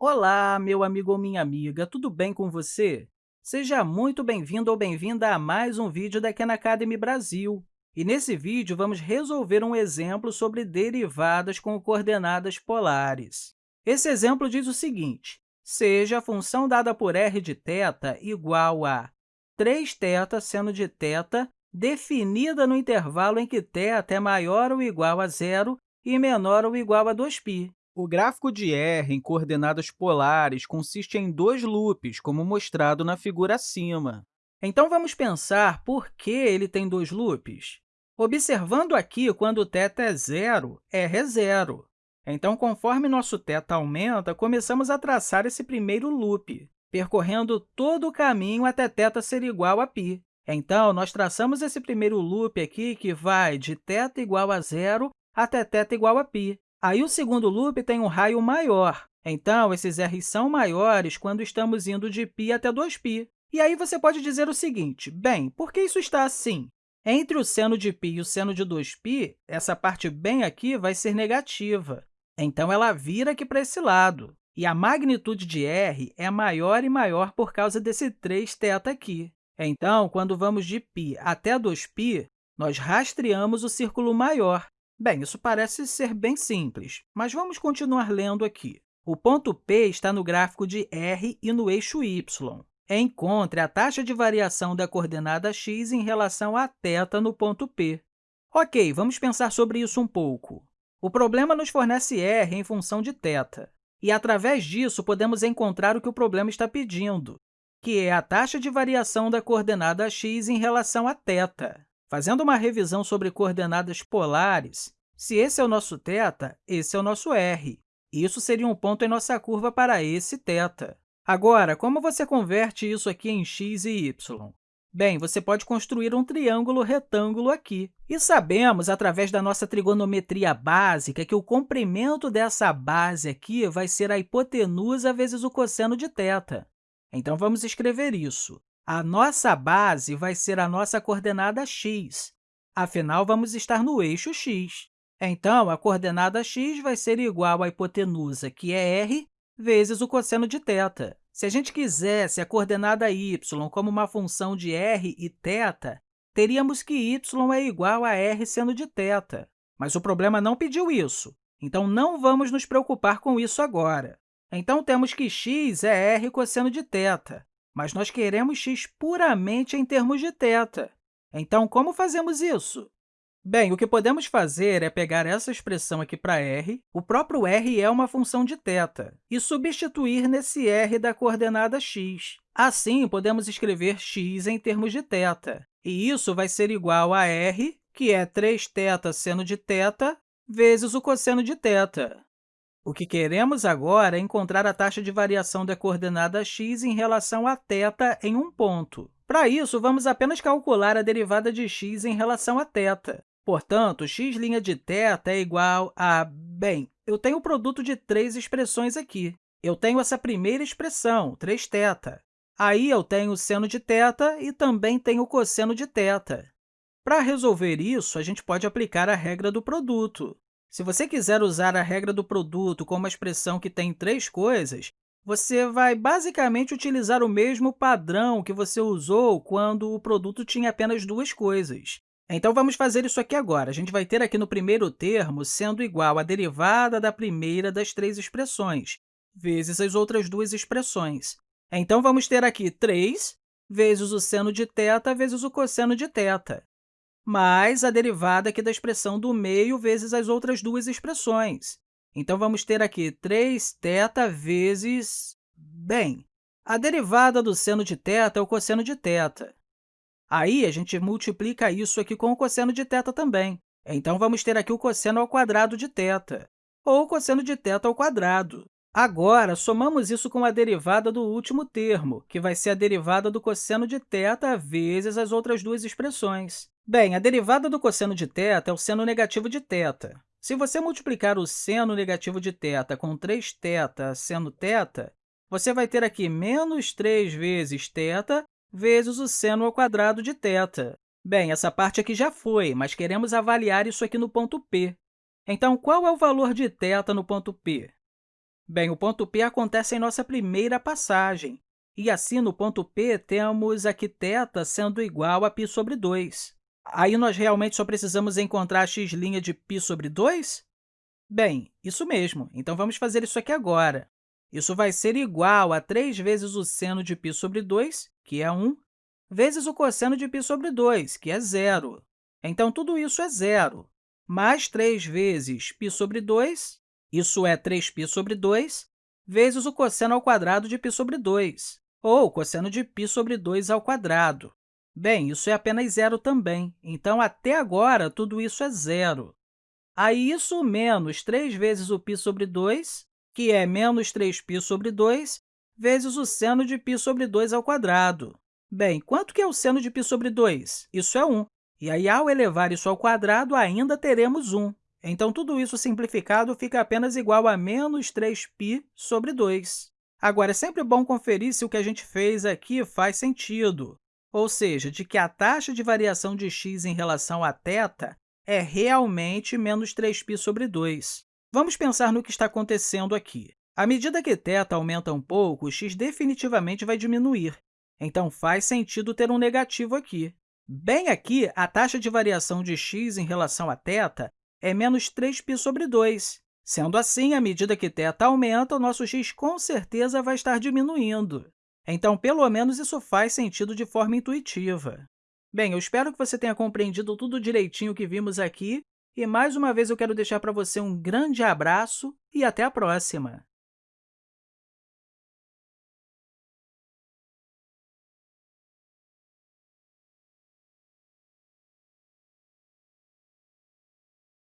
Olá, meu amigo ou minha amiga, tudo bem com você? Seja muito bem-vindo ou bem-vinda a mais um vídeo da Khan Academy Brasil. E nesse vídeo, vamos resolver um exemplo sobre derivadas com coordenadas polares. Esse exemplo diz o seguinte, seja a função dada por r de θ igual a 3θ seno de θ definida no intervalo em que θ é maior ou igual a zero e menor ou igual a 2π. O gráfico de r em coordenadas polares consiste em dois loops, como mostrado na figura acima. Então, vamos pensar por que ele tem dois loops. Observando aqui, quando θ é zero, r é zero. Então, conforme nosso θ aumenta, começamos a traçar esse primeiro loop, percorrendo todo o caminho até θ ser igual a π. Então, nós traçamos esse primeiro loop aqui, que vai de θ igual a zero até θ igual a π. Aí, o segundo loop tem um raio maior. Então, esses r's são maiores quando estamos indo de π até 2π. E aí, você pode dizer o seguinte, bem, por que isso está assim? Entre o seno de π e o seno de 2π, essa parte bem aqui vai ser negativa. Então, ela vira aqui para esse lado. E a magnitude de r é maior e maior por causa desse 3θ aqui. Então, quando vamos de π até 2π, nós rastreamos o círculo maior, Bem, isso parece ser bem simples, mas vamos continuar lendo aqui. O ponto P está no gráfico de r e no eixo y. Encontre a taxa de variação da coordenada x em relação a θ no ponto P. Ok, vamos pensar sobre isso um pouco. O problema nos fornece r em função de θ, e, através disso, podemos encontrar o que o problema está pedindo, que é a taxa de variação da coordenada x em relação a θ. Fazendo uma revisão sobre coordenadas polares, se esse é o nosso θ, esse é o nosso r. Isso seria um ponto em nossa curva para esse θ. Agora, como você converte isso aqui em x e y? Bem, você pode construir um triângulo retângulo aqui. E sabemos, através da nossa trigonometria básica, que o comprimento dessa base aqui vai ser a hipotenusa vezes o cosseno de θ. Então, vamos escrever isso. A nossa base vai ser a nossa coordenada x. Afinal, vamos estar no eixo x. Então, a coordenada x vai ser igual à hipotenusa, que é r, vezes o cosseno de θ. Se a gente quisesse a coordenada y como uma função de r e θ, teríamos que y é igual a r seno de θ. Mas o problema não pediu isso, então não vamos nos preocupar com isso agora. Então, temos que x é r cosseno de θ mas nós queremos x puramente em termos de θ. Então, como fazemos isso? Bem, o que podemos fazer é pegar essa expressão aqui para r, o próprio r é uma função de θ, e substituir nesse r da coordenada x. Assim, podemos escrever x em termos de θ, e isso vai ser igual a r, que é 3θ seno de θ, vezes o cosseno de θ. O que queremos agora é encontrar a taxa de variação da coordenada x em relação a θ em um ponto. Para isso, vamos apenas calcular a derivada de x em relação a θ. Portanto, x' de θ é igual a... Bem, eu tenho o produto de três expressões aqui. Eu tenho essa primeira expressão, 3θ. Aí, eu tenho o seno de θ e também tenho o cosseno de θ. Para resolver isso, a gente pode aplicar a regra do produto. Se você quiser usar a regra do produto como uma expressão que tem três coisas, você vai basicamente utilizar o mesmo padrão que você usou quando o produto tinha apenas duas coisas. Então, vamos fazer isso aqui agora. A gente vai ter aqui no primeiro termo sendo igual à derivada da primeira das três expressões, vezes as outras duas expressões. Então, vamos ter aqui 3 vezes o seno de θ vezes o cosseno de θ mais a derivada aqui da expressão do meio vezes as outras duas expressões. Então, vamos ter aqui 3θ vezes... Bem, a derivada do seno de θ é o cosseno de θ. Aí, a gente multiplica isso aqui com o cosseno de θ também. Então, vamos ter aqui o cosseno ao quadrado de θ, ou o cosseno de θ ao quadrado. Agora, somamos isso com a derivada do último termo, que vai ser a derivada do cosseno de θ vezes as outras duas expressões. Bem, a derivada do cosseno de θ é o seno negativo de θ. Se você multiplicar o seno negativo de θ com 3θ seno θ, você vai ter aqui menos 3 vezes θ vezes o seno ao quadrado de θ. Bem, essa parte aqui já foi, mas queremos avaliar isso aqui no ponto P. Então, qual é o valor de θ no ponto P? Bem, o ponto P acontece em nossa primeira passagem, e assim, no ponto P, temos aqui θ sendo igual a π sobre 2. Aí, nós realmente só precisamos encontrar a x' de π sobre 2? Bem, isso mesmo. Então, vamos fazer isso aqui agora. Isso vai ser igual a 3 vezes o seno de π sobre 2, que é 1, vezes o cosseno de π sobre 2, que é zero. Então, tudo isso é zero. Mais 3 vezes π sobre 2, isso é 3π sobre 2, vezes o cosseno ao quadrado de π sobre 2, ou cosseno de π sobre 2 ao quadrado. Bem, isso é apenas zero também, então, até agora, tudo isso é zero. Aí, isso menos 3 vezes o π sobre 2, que é menos 3π sobre 2, vezes o seno de π sobre 2 ao quadrado. Bem, quanto que é o seno de π sobre 2? Isso é 1. E aí, ao elevar isso ao quadrado, ainda teremos 1. Então, tudo isso simplificado fica apenas igual a menos 3π sobre 2. Agora, é sempre bom conferir se o que a gente fez aqui faz sentido ou seja, de que a taxa de variação de x em relação a θ é realmente menos 3π sobre 2. Vamos pensar no que está acontecendo aqui. À medida que θ aumenta um pouco, o x definitivamente vai diminuir. Então, faz sentido ter um negativo aqui. Bem aqui, a taxa de variação de x em relação a θ é menos 3π sobre 2. Sendo assim, à medida que θ aumenta, o nosso x com certeza vai estar diminuindo. Então, pelo menos, isso faz sentido de forma intuitiva. Bem, eu espero que você tenha compreendido tudo direitinho que vimos aqui, e mais uma vez eu quero deixar para você um grande abraço e até a próxima!